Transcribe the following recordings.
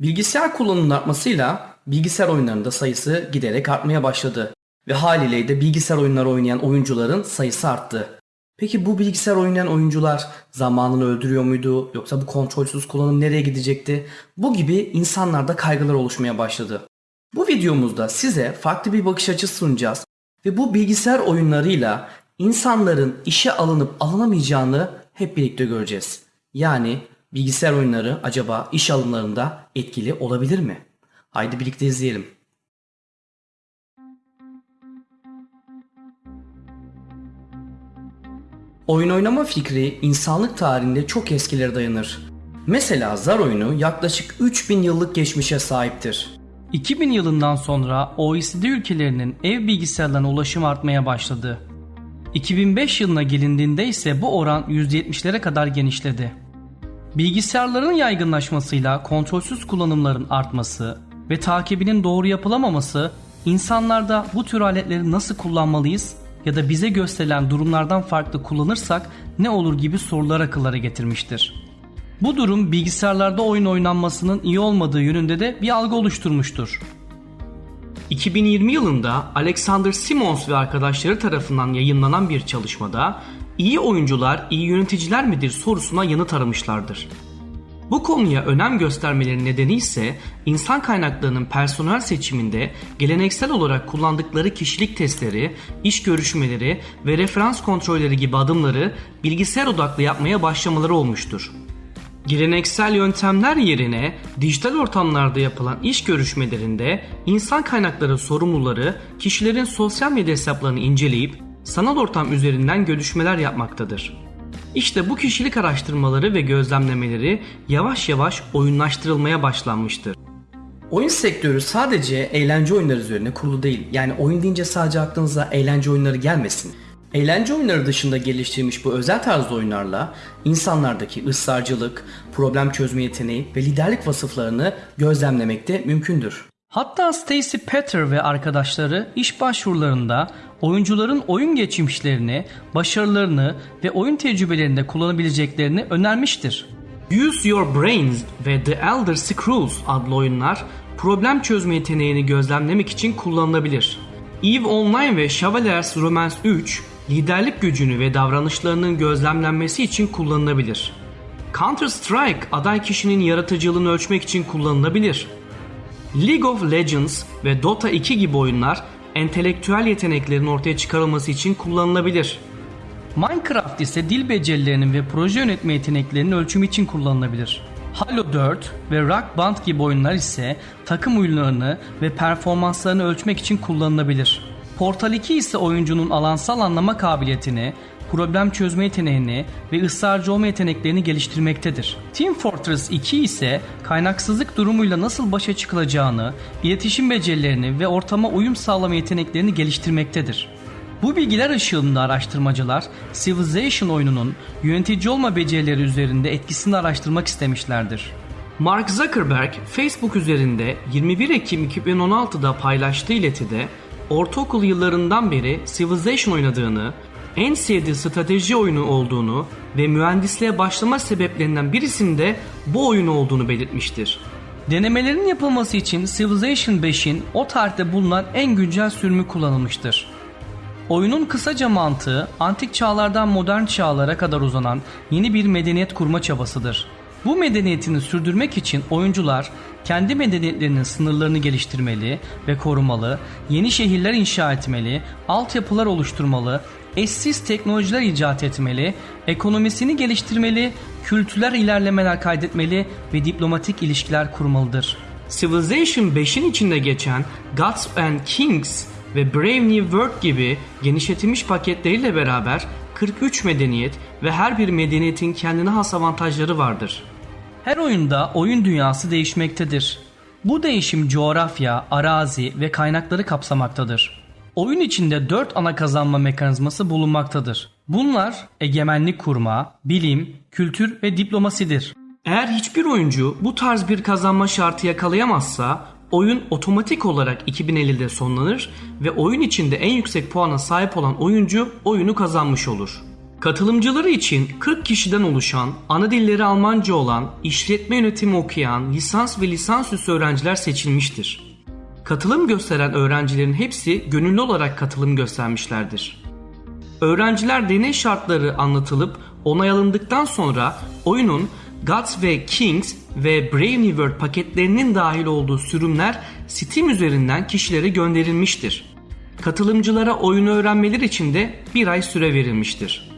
Bilgisayar kullanımının artmasıyla bilgisayar oyunlarında sayısı giderek artmaya başladı. Ve haliyle de bilgisayar oyunları oynayan oyuncuların sayısı arttı. Peki bu bilgisayar oynayan oyuncular zamanını öldürüyor muydu yoksa bu kontrolsüz kullanım nereye gidecekti? Bu gibi insanlarda kaygılar oluşmaya başladı. Bu videomuzda size farklı bir bakış açısı sunacağız ve bu bilgisayar oyunlarıyla insanların işe alınıp alınamayacağını hep birlikte göreceğiz. Yani bilgisayar oyunları acaba iş alımlarında etkili olabilir mi? Haydi birlikte izleyelim. Oyun oynama fikri insanlık tarihinde çok eskilere dayanır. Mesela zar oyunu yaklaşık 3000 yıllık geçmişe sahiptir. 2000 yılından sonra OECD ülkelerinin ev bilgisayarlarına ulaşım artmaya başladı. 2005 yılına gelindiğinde ise bu oran %70'lere kadar genişledi. Bilgisayarların yaygınlaşmasıyla kontrolsüz kullanımların artması ve takibinin doğru yapılamaması insanlarda bu tür aletleri nasıl kullanmalıyız ya da bize gösterilen durumlardan farklı kullanırsak ne olur gibi sorular akıllara getirmiştir. Bu durum bilgisayarlarda oyun oynanmasının iyi olmadığı yönünde de bir algı oluşturmuştur. 2020 yılında Alexander Simons ve arkadaşları tarafından yayınlanan bir çalışmada iyi oyuncular iyi yöneticiler midir sorusuna yanıt aramışlardır. Bu konuya önem göstermeleri nedeni ise insan kaynaklarının personel seçiminde geleneksel olarak kullandıkları kişilik testleri, iş görüşmeleri ve referans kontrolleri gibi adımları bilgisayar odaklı yapmaya başlamaları olmuştur. Geleneksel yöntemler yerine dijital ortamlarda yapılan iş görüşmelerinde insan kaynakları sorumluları kişilerin sosyal medya hesaplarını inceleyip sanal ortam üzerinden görüşmeler yapmaktadır. İşte bu kişilik araştırmaları ve gözlemlemeleri yavaş yavaş oyunlaştırılmaya başlanmıştır. Oyun sektörü sadece eğlence oyunları üzerine kurulu değil. Yani oyun deyince sadece aklınıza eğlence oyunları gelmesin. Eğlence oyunları dışında geliştirilmiş bu özel tarzda oyunlarla insanlardaki ısrarcılık, problem çözme yeteneği ve liderlik vasıflarını gözlemlemek de mümkündür. Hatta Stacy Petter ve arkadaşları iş başvurularında oyuncuların oyun geçmişlerini, başarılarını ve oyun tecrübelerinde kullanabileceklerini önermiştir. Use Your Brains ve The Elder Scrolls adlı oyunlar problem çözme yeteneğini gözlemlemek için kullanılabilir. EVE Online ve Chevaliers Romance 3 liderlik gücünü ve davranışlarının gözlemlenmesi için kullanılabilir. Counter Strike aday kişinin yaratıcılığını ölçmek için kullanılabilir. League of Legends ve Dota 2 gibi oyunlar entelektüel yeteneklerin ortaya çıkarılması için kullanılabilir. Minecraft ise dil becerilerinin ve proje yönetme yeteneklerinin ölçümü için kullanılabilir. Halo 4 ve Rock Band gibi oyunlar ise takım oyunlarını ve performanslarını ölçmek için kullanılabilir. Portal 2 ise oyuncunun alansal anlama kabiliyetini, problem çözme yeteneğini ve ısrarcı olma yeteneklerini geliştirmektedir. Team Fortress 2 ise kaynaksızlık durumuyla nasıl başa çıkılacağını, iletişim becerilerini ve ortama uyum sağlama yeteneklerini geliştirmektedir. Bu bilgiler ışığında araştırmacılar Civilization oyununun yönetici olma becerileri üzerinde etkisini araştırmak istemişlerdir. Mark Zuckerberg Facebook üzerinde 21 Ekim 2016'da paylaştığı iletide ortaokul yıllarından beri Civilization oynadığını, en sevdiği strateji oyunu olduğunu ve mühendisliğe başlama sebeplerinden birisinde bu oyun olduğunu belirtmiştir. Denemelerin yapılması için Civilization 5'in o tarihte bulunan en güncel sürümü kullanılmıştır. Oyunun kısaca mantığı antik çağlardan modern çağlara kadar uzanan yeni bir medeniyet kurma çabasıdır. Bu medeniyetini sürdürmek için oyuncular kendi medeniyetlerinin sınırlarını geliştirmeli ve korumalı, yeni şehirler inşa etmeli, altyapılar oluşturmalı, eşsiz teknolojiler icat etmeli, ekonomisini geliştirmeli, kültürel ilerlemeler kaydetmeli ve diplomatik ilişkiler kurmalıdır. Civilization 5'in içinde geçen Gods and Kings ve Brave New World gibi genişletilmiş paketleriyle beraber 43 medeniyet ve her bir medeniyetin kendine has avantajları vardır. Her oyunda oyun dünyası değişmektedir. Bu değişim coğrafya, arazi ve kaynakları kapsamaktadır. Oyun içinde 4 ana kazanma mekanizması bulunmaktadır. Bunlar egemenlik kurma, bilim, kültür ve diplomasidir. Eğer hiçbir oyuncu bu tarz bir kazanma şartı yakalayamazsa oyun otomatik olarak 2050'de sonlanır ve oyun içinde en yüksek puana sahip olan oyuncu oyunu kazanmış olur. Katılımcıları için 40 kişiden oluşan, ana dilleri Almanca olan, işletme yönetimi okuyan, lisans ve lisansüstü öğrenciler seçilmiştir. Katılım gösteren öğrencilerin hepsi gönüllü olarak katılım göstermişlerdir. Öğrenciler deney şartları anlatılıp onay alındıktan sonra oyunun Gods ve Kings ve Brave New World paketlerinin dahil olduğu sürümler Steam üzerinden kişilere gönderilmiştir. Katılımcılara oyunu öğrenmeleri için de bir ay süre verilmiştir.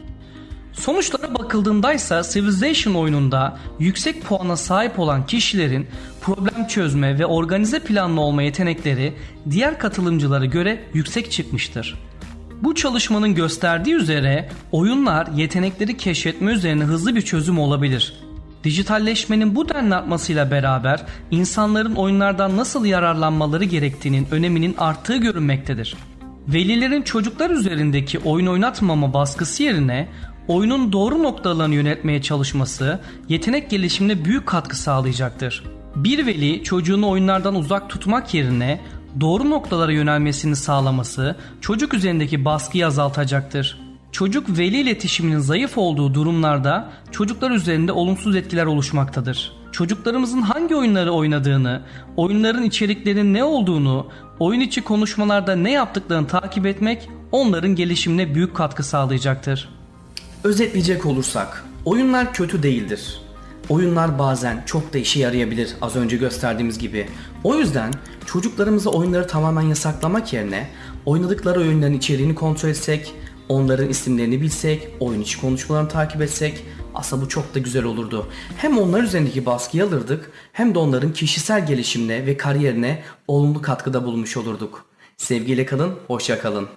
Sonuçlara bakıldığında ise Civilization oyununda yüksek puana sahip olan kişilerin problem çözme ve organize planlı olma yetenekleri diğer katılımcılara göre yüksek çıkmıştır. Bu çalışmanın gösterdiği üzere oyunlar yetenekleri keşfetme üzerine hızlı bir çözüm olabilir. Dijitalleşmenin bu denli artmasıyla beraber insanların oyunlardan nasıl yararlanmaları gerektiğinin öneminin arttığı görünmektedir. Velilerin çocuklar üzerindeki oyun oynatmama baskısı yerine oyunun doğru noktalarını yönetmeye çalışması yetenek gelişimine büyük katkı sağlayacaktır. Bir veli çocuğunu oyunlardan uzak tutmak yerine doğru noktalara yönelmesini sağlaması çocuk üzerindeki baskıyı azaltacaktır. Çocuk veli iletişiminin zayıf olduğu durumlarda çocuklar üzerinde olumsuz etkiler oluşmaktadır. Çocuklarımızın hangi oyunları oynadığını, oyunların içeriklerinin ne olduğunu, oyun içi konuşmalarda ne yaptıklarını takip etmek onların gelişimine büyük katkı sağlayacaktır. Özetleyecek olursak, oyunlar kötü değildir. Oyunlar bazen çok da işe yarayabilir az önce gösterdiğimiz gibi. O yüzden çocuklarımıza oyunları tamamen yasaklamak yerine oynadıkları oyunların içeriğini kontrol etsek, onların isimlerini bilsek, oyun içi konuşmalarını takip etsek aslında bu çok da güzel olurdu. Hem onlar üzerindeki baskıyı alırdık hem de onların kişisel gelişimine ve kariyerine olumlu katkıda bulmuş olurduk. Sevgiyle kalın, hoşça kalın.